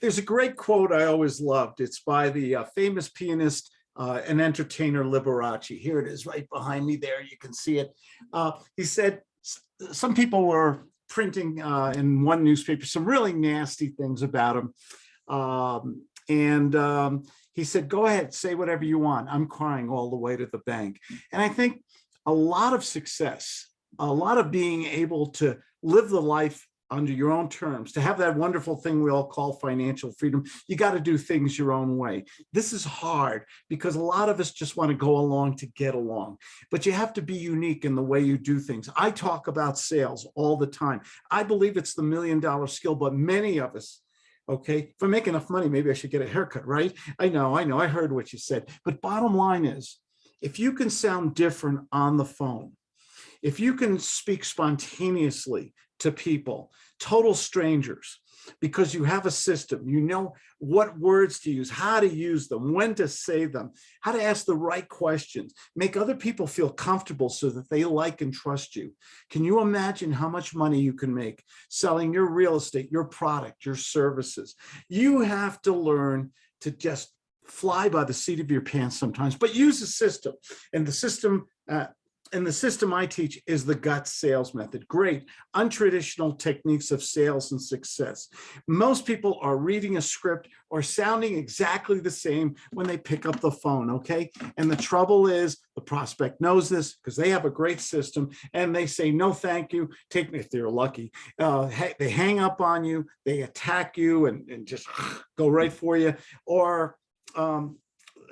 There's a great quote I always loved. It's by the uh, famous pianist uh, and entertainer Liberace. Here it is right behind me there. You can see it. Uh, he said, some people were printing uh, in one newspaper some really nasty things about him. Um, and um, he said, go ahead, say whatever you want. I'm crying all the way to the bank. And I think a lot of success, a lot of being able to live the life under your own terms, to have that wonderful thing we all call financial freedom, you got to do things your own way. This is hard because a lot of us just want to go along to get along, but you have to be unique in the way you do things. I talk about sales all the time. I believe it's the million dollar skill, but many of us okay if i make enough money maybe i should get a haircut right i know i know i heard what you said but bottom line is if you can sound different on the phone if you can speak spontaneously to people, total strangers, because you have a system, you know what words to use, how to use them, when to say them, how to ask the right questions, make other people feel comfortable so that they like and trust you. Can you imagine how much money you can make selling your real estate, your product, your services? You have to learn to just fly by the seat of your pants sometimes, but use a system. And the system uh, and the system I teach is the GUTS sales method. Great, untraditional techniques of sales and success. Most people are reading a script or sounding exactly the same when they pick up the phone, okay? And the trouble is the prospect knows this because they have a great system and they say, no, thank you. Take me if they're lucky. Uh, they hang up on you, they attack you and, and just go right for you. Or um,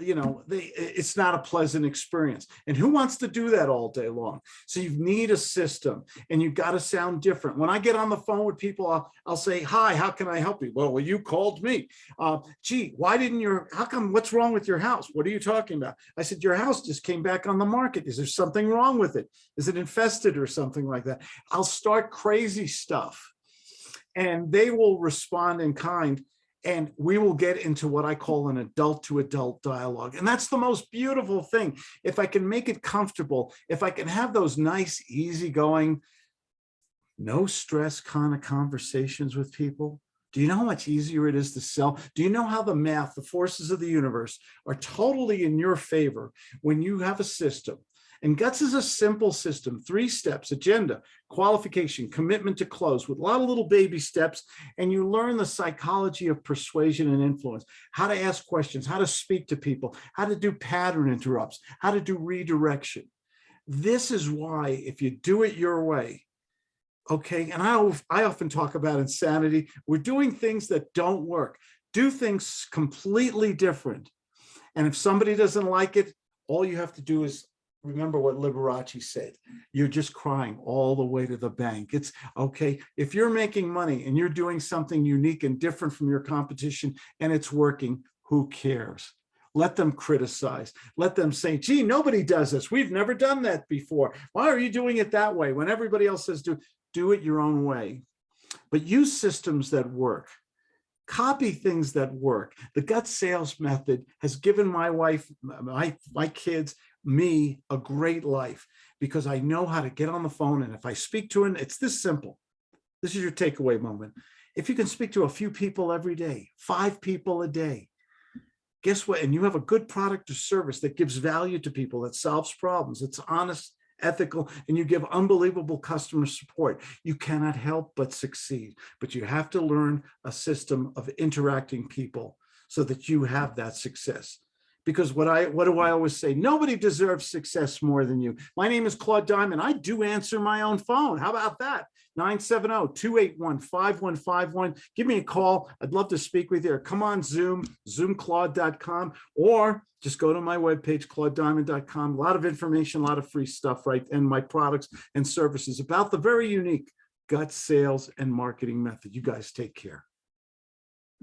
you know, they, it's not a pleasant experience. And who wants to do that all day long? So you need a system and you've got to sound different. When I get on the phone with people, I'll, I'll say, hi, how can I help you? Well, well you called me. Uh, gee, why didn't your, how come, what's wrong with your house? What are you talking about? I said, your house just came back on the market. Is there something wrong with it? Is it infested or something like that? I'll start crazy stuff and they will respond in kind and we will get into what I call an adult to adult dialogue. And that's the most beautiful thing. If I can make it comfortable, if I can have those nice, easygoing, no stress kind of conversations with people, do you know how much easier it is to sell? Do you know how the math, the forces of the universe are totally in your favor when you have a system and GUTS is a simple system, three steps, agenda, qualification, commitment to close with a lot of little baby steps. And you learn the psychology of persuasion and influence, how to ask questions, how to speak to people, how to do pattern interrupts, how to do redirection. This is why if you do it your way, okay, and I, I often talk about insanity, we're doing things that don't work. Do things completely different. And if somebody doesn't like it, all you have to do is remember what Liberace said, you're just crying all the way to the bank. It's okay. If you're making money and you're doing something unique and different from your competition and it's working, who cares? Let them criticize. Let them say, gee, nobody does this. We've never done that before. Why are you doing it that way? When everybody else says do, do it your own way. But use systems that work copy things that work. The GUTS sales method has given my wife, my, my kids, me a great life because I know how to get on the phone. And if I speak to him, it's this simple. This is your takeaway moment. If you can speak to a few people every day, five people a day, guess what? And you have a good product or service that gives value to people, that solves problems, it's honest, ethical, and you give unbelievable customer support. You cannot help but succeed, but you have to learn a system of interacting people so that you have that success because what I what do I always say? Nobody deserves success more than you. My name is Claude Diamond. I do answer my own phone. How about that? 970-281-5151. Give me a call. I'd love to speak with you. Or come on Zoom, zoomclaude.com, or just go to my webpage, claudediamond.com. A lot of information, a lot of free stuff, right? And my products and services about the very unique GUTS sales and marketing method. You guys take care.